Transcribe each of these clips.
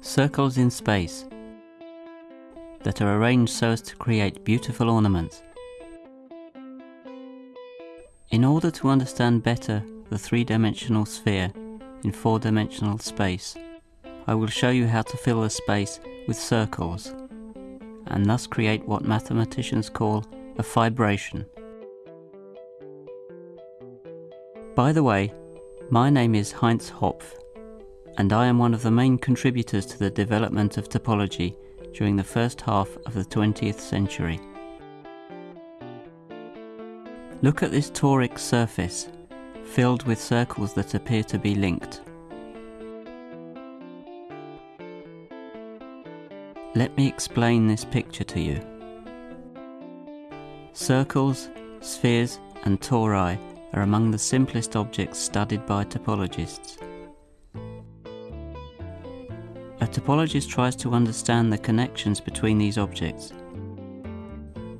circles in space that are arranged so as to create beautiful ornaments. In order to understand better the three-dimensional sphere in four-dimensional space, I will show you how to fill the space with circles and thus create what mathematicians call a fibration. By the way, my name is Heinz Hopf and I am one of the main contributors to the development of topology during the first half of the 20th century. Look at this toric surface, filled with circles that appear to be linked. Let me explain this picture to you. Circles, spheres and tori are among the simplest objects studied by topologists. A topologist tries to understand the connections between these objects.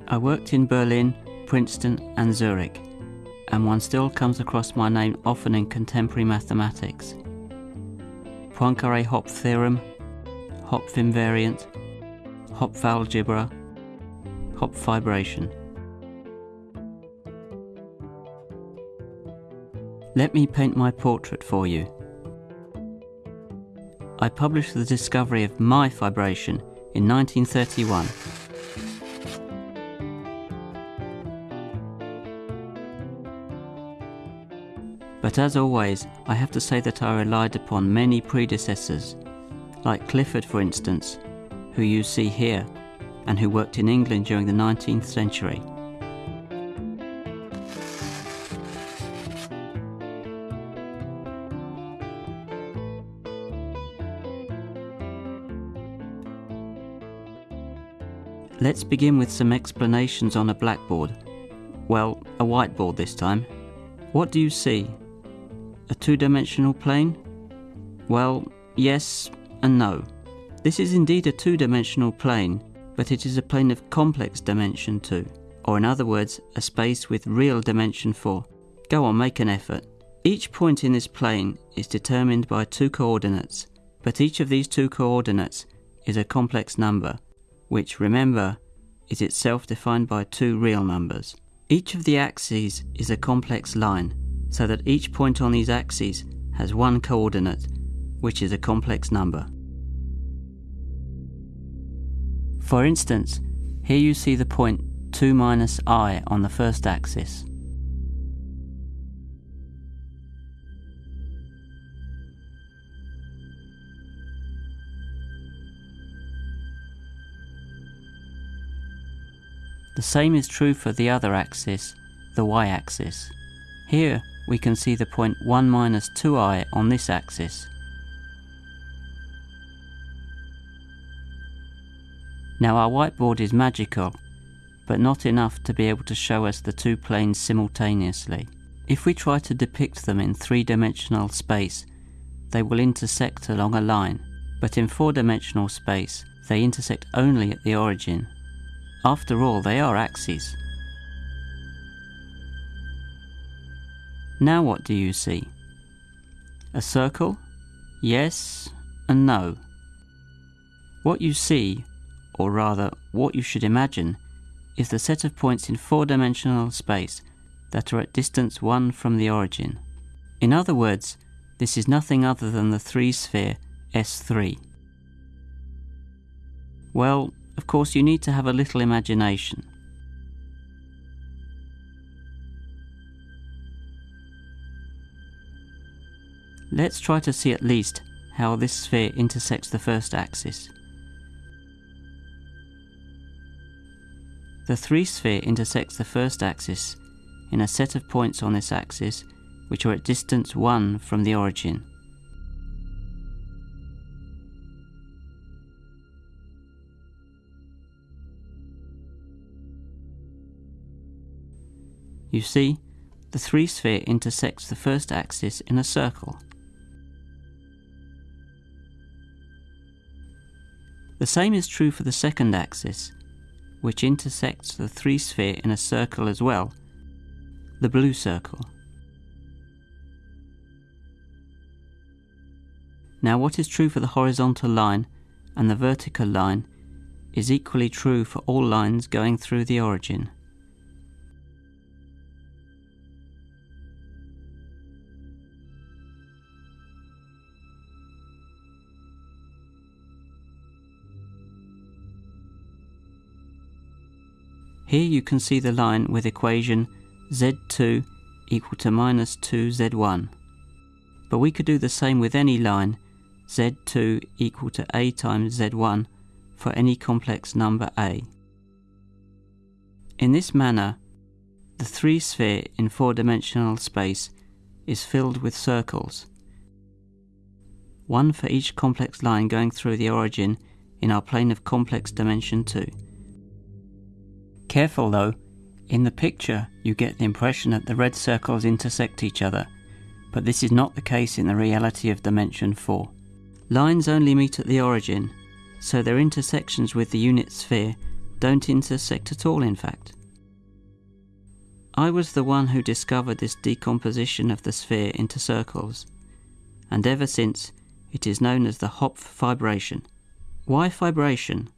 I worked in Berlin, Princeton and Zurich, and one still comes across my name often in contemporary mathematics. Poincare-Hopf theorem, Hopf invariant, Hopf algebra, Hopf fibration. Let me paint my portrait for you. I published the discovery of my fibration in 1931. But as always, I have to say that I relied upon many predecessors, like Clifford for instance, who you see here, and who worked in England during the 19th century. Let's begin with some explanations on a blackboard. Well, a whiteboard this time. What do you see? A two-dimensional plane? Well, yes and no. This is indeed a two-dimensional plane, but it is a plane of complex dimension 2, or in other words, a space with real dimension 4. Go on, make an effort. Each point in this plane is determined by two coordinates, but each of these two coordinates is a complex number, which, remember, is itself defined by two real numbers. Each of the axes is a complex line, so that each point on these axes has one coordinate, which is a complex number. For instance, here you see the point 2 minus i on the first axis. The same is true for the other axis, the y-axis. Here we can see the point 1 minus 2i on this axis. Now our whiteboard is magical, but not enough to be able to show us the two planes simultaneously. If we try to depict them in three-dimensional space, they will intersect along a line, but in four-dimensional space, they intersect only at the origin. After all, they are axes. Now what do you see? A circle? Yes and no. What you see, or rather what you should imagine, is the set of points in four-dimensional space that are at distance 1 from the origin. In other words, this is nothing other than the three-sphere S3. Well, of course, you need to have a little imagination. Let's try to see at least how this sphere intersects the first axis. The three-sphere intersects the first axis in a set of points on this axis which are at distance 1 from the origin. You see, the three-sphere intersects the first axis in a circle. The same is true for the second axis, which intersects the three-sphere in a circle as well, the blue circle. Now what is true for the horizontal line and the vertical line is equally true for all lines going through the origin. Here you can see the line with equation z2 equal to minus 2z1. But we could do the same with any line z2 equal to a times z1 for any complex number a. In this manner, the three sphere in four-dimensional space is filled with circles, one for each complex line going through the origin in our plane of complex dimension 2. Careful though, in the picture you get the impression that the red circles intersect each other, but this is not the case in the reality of dimension 4. Lines only meet at the origin, so their intersections with the unit sphere don't intersect at all in fact. I was the one who discovered this decomposition of the sphere into circles, and ever since it is known as the Hopf fibration. Why fibration?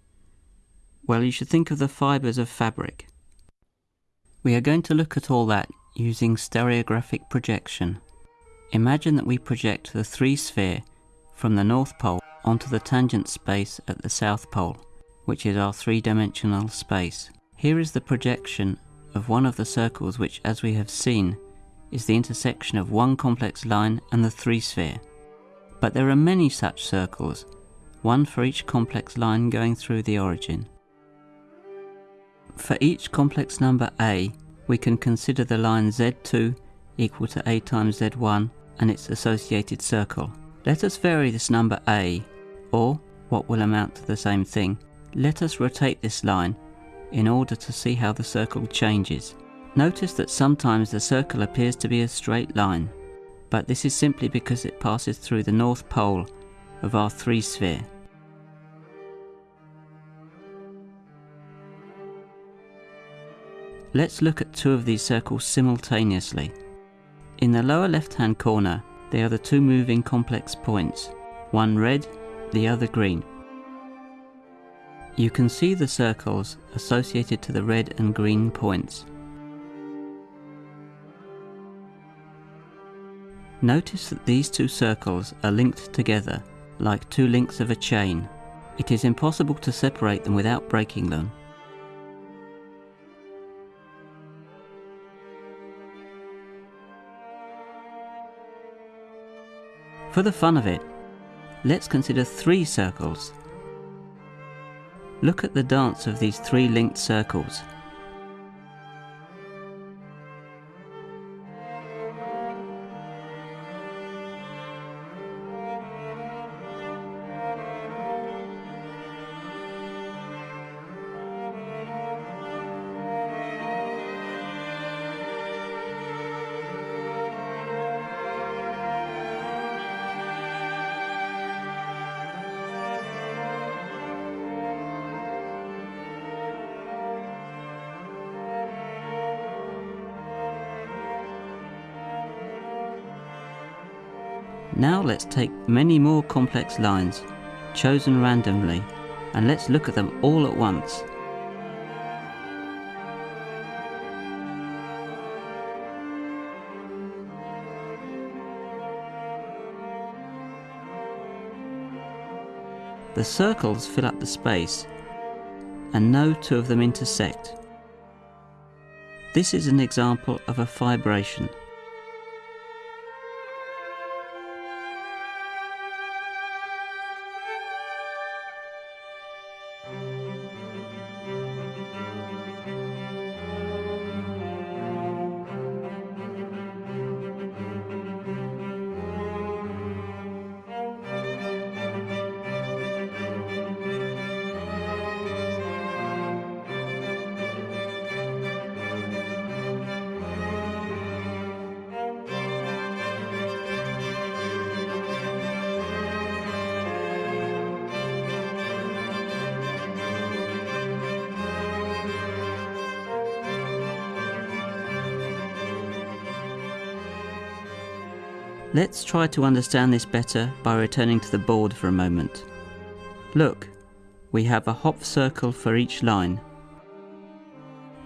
Well, you should think of the fibres of fabric. We are going to look at all that using stereographic projection. Imagine that we project the three sphere from the North Pole onto the tangent space at the South Pole, which is our three-dimensional space. Here is the projection of one of the circles which, as we have seen, is the intersection of one complex line and the three sphere. But there are many such circles, one for each complex line going through the origin. For each complex number a, we can consider the line z2 equal to a times z1 and its associated circle. Let us vary this number a, or, what will amount to the same thing, let us rotate this line in order to see how the circle changes. Notice that sometimes the circle appears to be a straight line, but this is simply because it passes through the north pole of our three sphere. Let's look at two of these circles simultaneously. In the lower left hand corner, they are the two moving complex points, one red, the other green. You can see the circles associated to the red and green points. Notice that these two circles are linked together like two links of a chain. It is impossible to separate them without breaking them. For the fun of it, let's consider three circles. Look at the dance of these three linked circles. Now let's take many more complex lines, chosen randomly, and let's look at them all at once. The circles fill up the space, and no two of them intersect. This is an example of a fibration. Let's try to understand this better by returning to the board for a moment. Look, we have a Hopf circle for each line.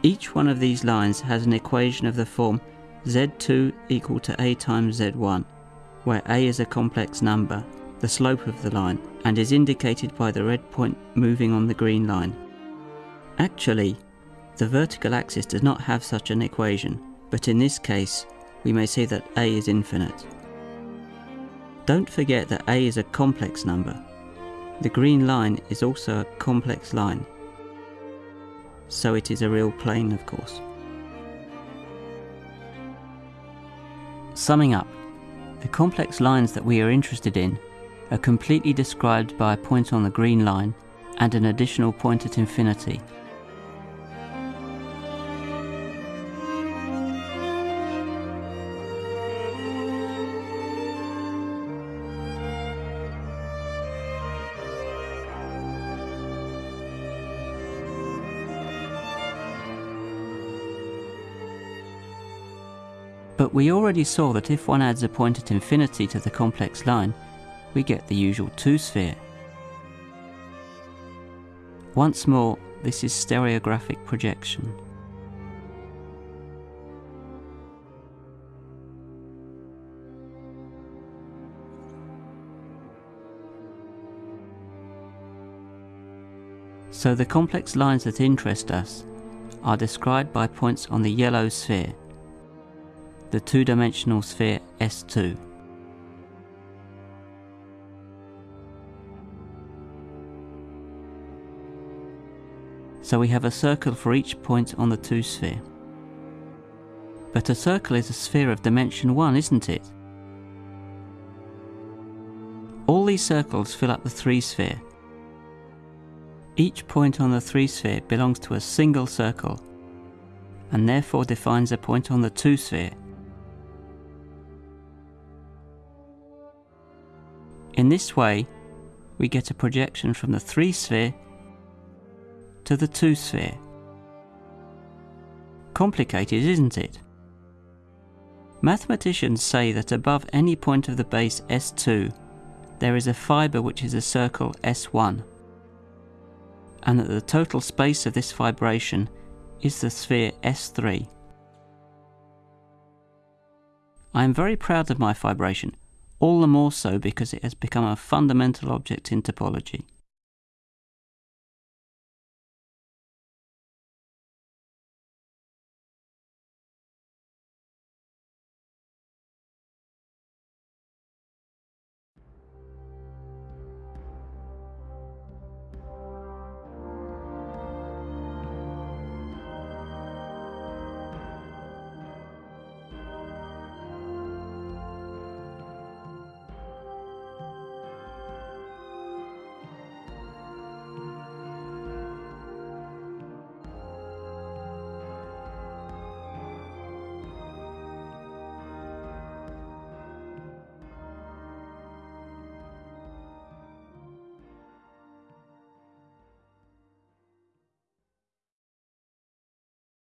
Each one of these lines has an equation of the form z2 equal to a times z1, where a is a complex number, the slope of the line, and is indicated by the red point moving on the green line. Actually, the vertical axis does not have such an equation, but in this case, we may say that a is infinite. Don't forget that a is a complex number. The green line is also a complex line, so it is a real plane of course. Summing up, the complex lines that we are interested in are completely described by a point on the green line and an additional point at infinity. But we already saw that if one adds a point at infinity to the complex line, we get the usual 2-sphere. Once more, this is stereographic projection. So the complex lines that interest us are described by points on the yellow sphere the two-dimensional sphere S2. So we have a circle for each point on the 2 sphere. But a circle is a sphere of dimension 1, isn't it? All these circles fill up the 3 sphere. Each point on the 3 sphere belongs to a single circle and therefore defines a point on the 2 sphere In this way, we get a projection from the 3 sphere to the 2 sphere. Complicated, isn't it? Mathematicians say that above any point of the base S2 there is a fibre which is a circle S1 and that the total space of this fibration is the sphere S3. I am very proud of my fibration all the more so because it has become a fundamental object in topology.